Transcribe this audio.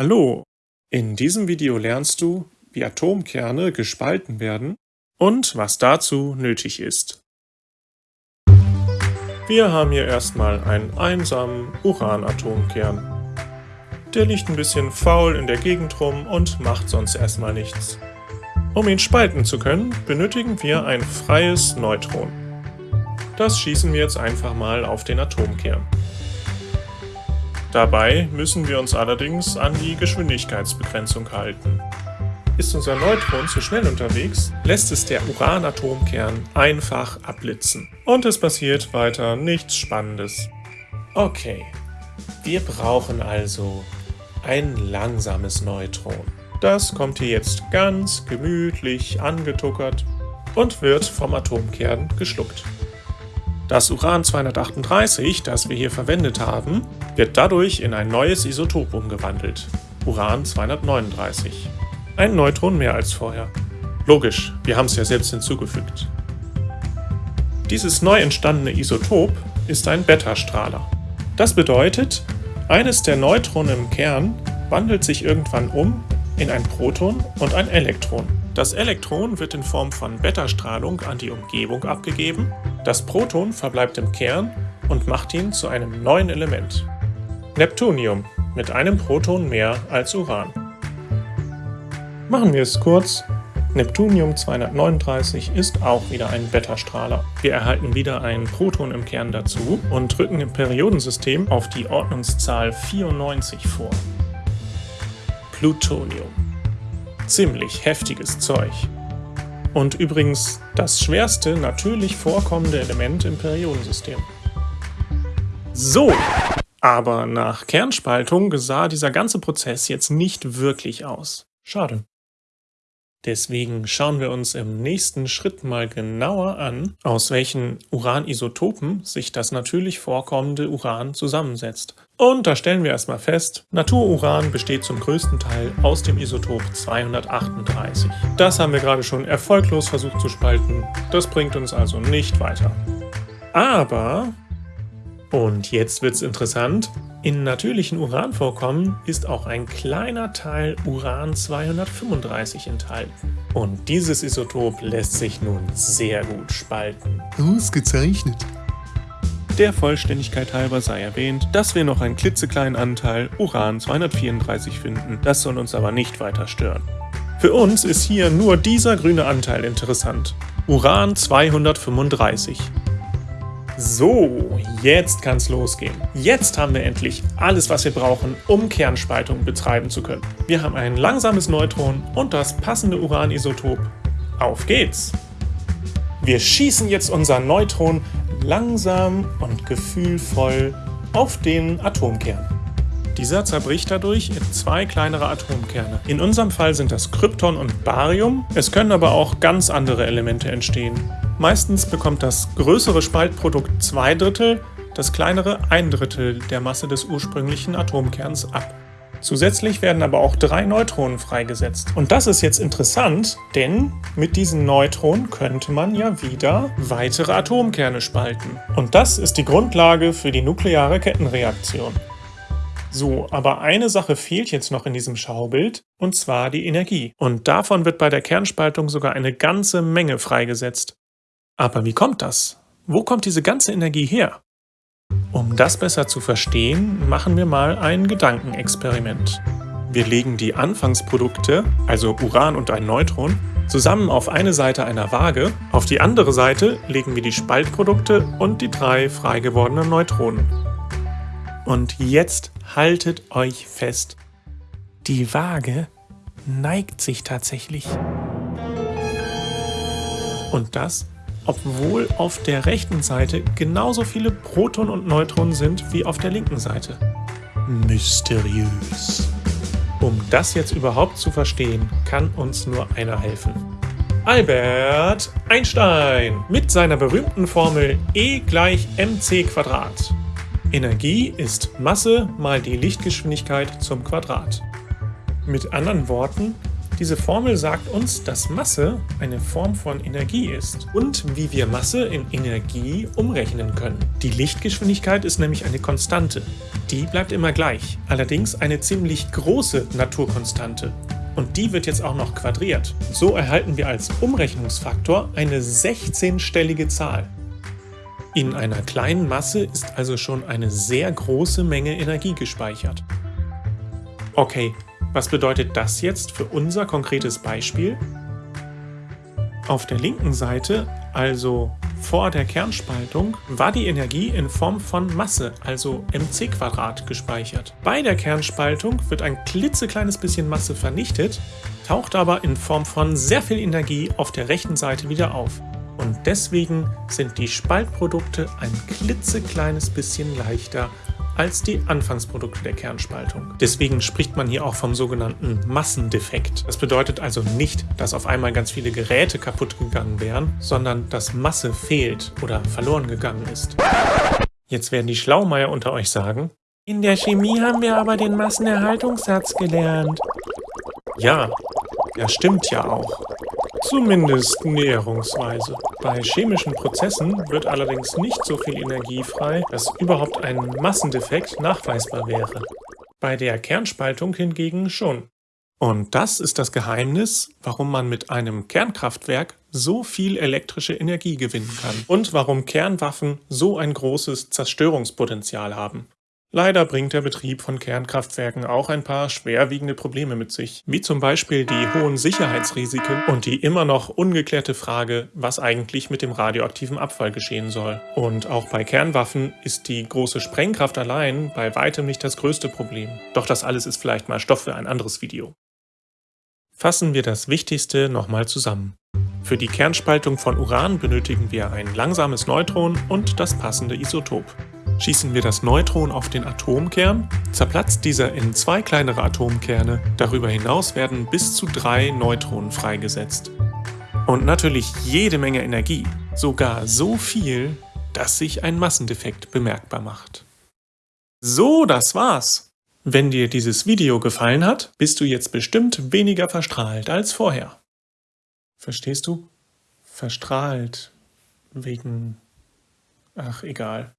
Hallo, in diesem Video lernst du, wie Atomkerne gespalten werden und was dazu nötig ist. Wir haben hier erstmal einen einsamen Uranatomkern. Der liegt ein bisschen faul in der Gegend rum und macht sonst erstmal nichts. Um ihn spalten zu können, benötigen wir ein freies Neutron. Das schießen wir jetzt einfach mal auf den Atomkern. Dabei müssen wir uns allerdings an die Geschwindigkeitsbegrenzung halten. Ist unser Neutron zu schnell unterwegs, lässt es der Uranatomkern einfach abblitzen. Und es passiert weiter nichts Spannendes. Okay, wir brauchen also ein langsames Neutron. Das kommt hier jetzt ganz gemütlich angetuckert und wird vom Atomkern geschluckt. Das Uran-238, das wir hier verwendet haben, wird dadurch in ein neues Isotop umgewandelt, Uran-239. Ein Neutron mehr als vorher. Logisch, wir haben es ja selbst hinzugefügt. Dieses neu entstandene Isotop ist ein Beta-Strahler. Das bedeutet, eines der Neutronen im Kern wandelt sich irgendwann um in ein Proton und ein Elektron. Das Elektron wird in Form von Beta-Strahlung an die Umgebung abgegeben, das Proton verbleibt im Kern und macht ihn zu einem neuen Element. Neptunium mit einem Proton mehr als Uran. Machen wir es kurz. Neptunium 239 ist auch wieder ein Beta-Strahler. Wir erhalten wieder ein Proton im Kern dazu und drücken im Periodensystem auf die Ordnungszahl 94 vor. Plutonium ziemlich heftiges Zeug. Und übrigens das schwerste natürlich vorkommende Element im Periodensystem. So, aber nach Kernspaltung sah dieser ganze Prozess jetzt nicht wirklich aus. Schade. Deswegen schauen wir uns im nächsten Schritt mal genauer an, aus welchen Uranisotopen sich das natürlich vorkommende Uran zusammensetzt. Und da stellen wir erstmal fest, Natururan besteht zum größten Teil aus dem Isotop 238. Das haben wir gerade schon erfolglos versucht zu spalten, das bringt uns also nicht weiter. Aber, und jetzt wird's interessant, in natürlichen Uranvorkommen ist auch ein kleiner Teil Uran-235 enthalten. Und dieses Isotop lässt sich nun sehr gut spalten. Ausgezeichnet. Der Vollständigkeit halber sei erwähnt, dass wir noch einen klitzekleinen Anteil Uran-234 finden, das soll uns aber nicht weiter stören. Für uns ist hier nur dieser grüne Anteil interessant, Uran-235. So, jetzt kann's losgehen. Jetzt haben wir endlich alles, was wir brauchen, um Kernspaltung betreiben zu können. Wir haben ein langsames Neutron und das passende Uranisotop. Auf geht's! Wir schießen jetzt unser Neutron langsam und gefühlvoll auf den Atomkern. Dieser zerbricht dadurch in zwei kleinere Atomkerne. In unserem Fall sind das Krypton und Barium, es können aber auch ganz andere Elemente entstehen. Meistens bekommt das größere Spaltprodukt zwei Drittel, das kleinere ein Drittel der Masse des ursprünglichen Atomkerns ab. Zusätzlich werden aber auch drei Neutronen freigesetzt. Und das ist jetzt interessant, denn mit diesen Neutronen könnte man ja wieder weitere Atomkerne spalten. Und das ist die Grundlage für die nukleare Kettenreaktion. So, aber eine Sache fehlt jetzt noch in diesem Schaubild, und zwar die Energie. Und davon wird bei der Kernspaltung sogar eine ganze Menge freigesetzt. Aber wie kommt das? Wo kommt diese ganze Energie her? Um das besser zu verstehen, machen wir mal ein Gedankenexperiment. Wir legen die Anfangsprodukte, also Uran und ein Neutron, zusammen auf eine Seite einer Waage, auf die andere Seite legen wir die Spaltprodukte und die drei frei gewordenen Neutronen. Und jetzt haltet euch fest, die Waage neigt sich tatsächlich. Und das obwohl auf der rechten Seite genauso viele Protonen und Neutronen sind wie auf der linken Seite. Mysteriös. Um das jetzt überhaupt zu verstehen, kann uns nur einer helfen. Albert Einstein mit seiner berühmten Formel E gleich mc Quadrat. Energie ist Masse mal die Lichtgeschwindigkeit zum Quadrat. Mit anderen Worten, Diese Formel sagt uns, dass Masse eine Form von Energie ist und wie wir Masse in Energie umrechnen können. Die Lichtgeschwindigkeit ist nämlich eine Konstante. Die bleibt immer gleich, allerdings eine ziemlich große Naturkonstante. Und die wird jetzt auch noch quadriert. So erhalten wir als Umrechnungsfaktor eine 16-stellige Zahl. In einer kleinen Masse ist also schon eine sehr große Menge Energie gespeichert. Okay, was bedeutet das jetzt für unser konkretes Beispiel? Auf der linken Seite, also vor der Kernspaltung, war die Energie in Form von Masse, also mc2, gespeichert. Bei der Kernspaltung wird ein klitzekleines bisschen Masse vernichtet, taucht aber in Form von sehr viel Energie auf der rechten Seite wieder auf. Und deswegen sind die Spaltprodukte ein klitzekleines bisschen leichter als die Anfangsprodukte der Kernspaltung. Deswegen spricht man hier auch vom sogenannten Massendefekt. Das bedeutet also nicht, dass auf einmal ganz viele Geräte kaputt gegangen wären, sondern dass Masse fehlt oder verloren gegangen ist. Jetzt werden die Schlaumeier unter euch sagen, in der Chemie haben wir aber den Massenerhaltungssatz gelernt. Ja, das stimmt ja auch. Zumindest näherungsweise. Bei chemischen Prozessen wird allerdings nicht so viel Energie frei, dass überhaupt ein Massendefekt nachweisbar wäre. Bei der Kernspaltung hingegen schon. Und das ist das Geheimnis, warum man mit einem Kernkraftwerk so viel elektrische Energie gewinnen kann und warum Kernwaffen so ein großes Zerstörungspotenzial haben. Leider bringt der Betrieb von Kernkraftwerken auch ein paar schwerwiegende Probleme mit sich, wie zum Beispiel die hohen Sicherheitsrisiken und die immer noch ungeklärte Frage, was eigentlich mit dem radioaktiven Abfall geschehen soll. Und auch bei Kernwaffen ist die große Sprengkraft allein bei weitem nicht das größte Problem. Doch das alles ist vielleicht mal Stoff für ein anderes Video. Fassen wir das Wichtigste nochmal zusammen. Für die Kernspaltung von Uran benötigen wir ein langsames Neutron und das passende Isotop. Schießen wir das Neutron auf den Atomkern, zerplatzt dieser in zwei kleinere Atomkerne. Darüber hinaus werden bis zu drei Neutronen freigesetzt. Und natürlich jede Menge Energie, sogar so viel, dass sich ein Massendefekt bemerkbar macht. So, das war's. Wenn dir dieses Video gefallen hat, bist du jetzt bestimmt weniger verstrahlt als vorher. Verstehst du? Verstrahlt. Wegen... Ach, egal.